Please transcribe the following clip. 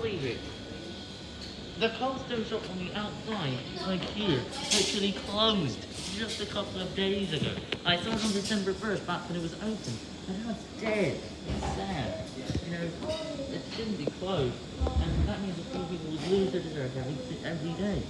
believe it. The costume shop on the outside, like here, actually closed just a couple of days ago. I saw it on December 1st, back when it was open. But now it's dead. It's sad. You know, it shouldn't be closed. And that means that few people would lose their dessert every, every day.